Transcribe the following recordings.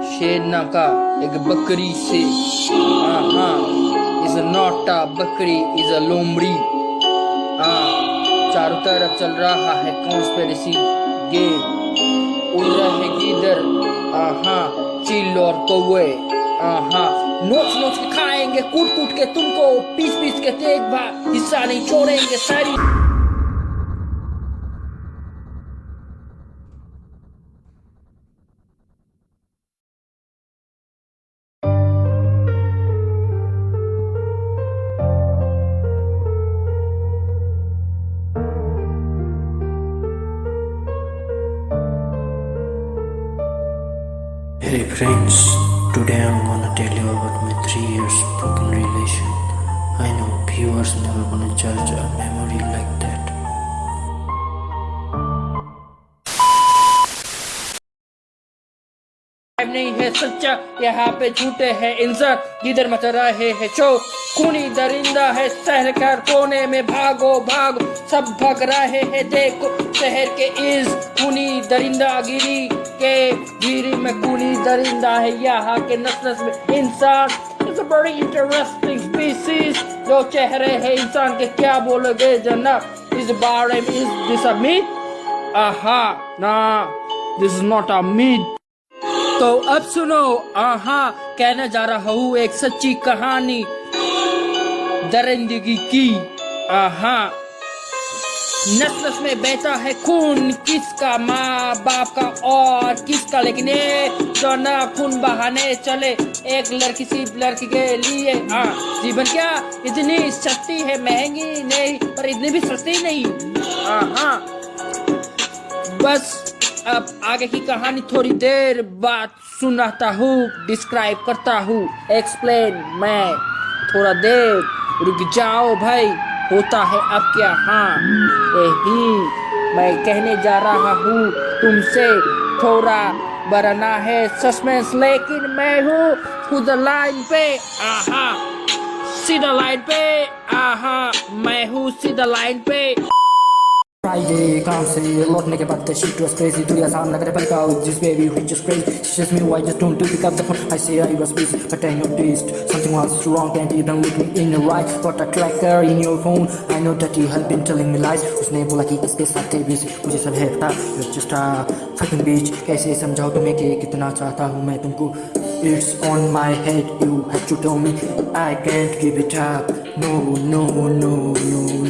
शेरना का, एक बकरी से। हाँ हाँ इज़ नॉट अ बकरी इज़ अ लोमड़ी। हाँ चारों तरफ़ चल रहा है कॉन्स्पेरेसी गेम उड़ रहे गीदर। हाँ हाँ चिल और कौए हाँ हाँ नोच नोच के खाएँगे कूट कूट के तुमको पीस पीस के भाग हिस्सा नहीं छोड़ेंगे, सारी Hey friends, today I'm gonna tell you about my three years broken relation. I know viewers never gonna judge a memory like that. Live नहीं है सच्चा। यहाँ पे झूठे है इंसान। जिधर मच रहे है शो खूनी दरिंदा है शहर का कोने में। भागो भागो। सब भाग रहे हैं। देखो, शहर के इस खूनी दरिंदा गिरी के गिरी में खूनी दरिंदा है। यहाँ के नस नस में इंसान। इट्स बड़ी इंटरेस्टिंग स्पीसीज जो चेहरे है इंसान के। क्या बोलोगे जनाब? इस बारे में इस दिस अ मीट आहा, ना। This is not a meet तो अब सुनो, आहा, कहने जा रहा हूँ एक सच्ची कहानी। दरिंदगी की, आहा। नस नस में बहता है खून, किसका माँ बाप का और किसका? लेकिन ये ना खून बहाने चले, एक लड़की सी लड़की के लिए हाँ। जीवन क्या इतनी सस्ती है, महँगी नहीं, पर इतनी भी सस्ती नहीं हाँ बस अब आगे की कहानी थोड़ी देर बाद सुनाता हूँ डिस्क्राइब करता हूँ। एक्सप्लेन मैं थोड़ा देर रुक जाओ भाई, होता है अब क्या? हाँ यही मैं कहने जा रहा हूँ, तुमसे थोड़ा बरना है सस्पेंस लेकिन मैं हूँ खुद लाइन पे, आहा, सीधा लाइन पे, आहा, मैं हूँ सीधा लाइन पे। फ्राइडे काम से लौटने के बाद shit was crazy दुनिया सामने करे पलका this baby we just crazy she says me why just don't do pick up the phone I say I was busy but I noticed something was wrong can't even look me in the right got a tracker in your phone I know that you have been telling me lies उसने बोला कि इसके साथ थे busy मुझे सब है you're just a fucking bitch कैसे समझाऊं तुम्हें कि कितना चाहता हूँ मैं तुमको It's on my head, you have to tell me I can't give it up No, no, no, no, no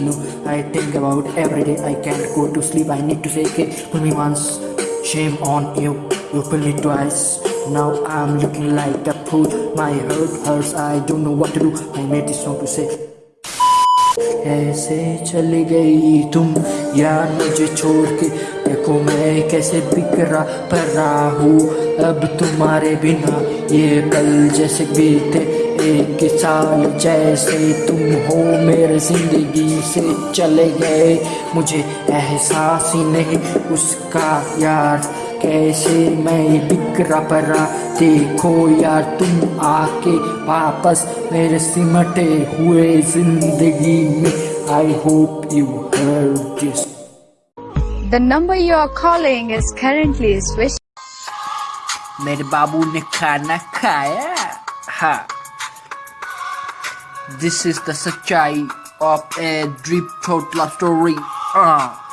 I think about every day I can't go to sleep I need to say, okay, pull me once Shame on you, you pull me twice Now I'm looking like a fool My heart hurts, I don't know what to do I made this song to say कैसे चली गई तुम यार मुझे छोड़ के देखो मैं कैसे बिखरा पड़ा हूँ अब तुम्हारे बिना ये कल जैसे बीते एक साल जैसे तुम हो मेरे ज़िंदगी से चले गए। मुझे एहसास ही नहीं उसका यार। कैसे मैं बिखरा पड़ा? देखो यार तुम आके वापस मेरे सिमटे हुए ज़िंदगी में। I hope you heard this. The number you are calling is currently switched. मेरे बाबू ने खाना खाया? हाँ। This is the Sachai of a Drip Throat Love Story. Uh.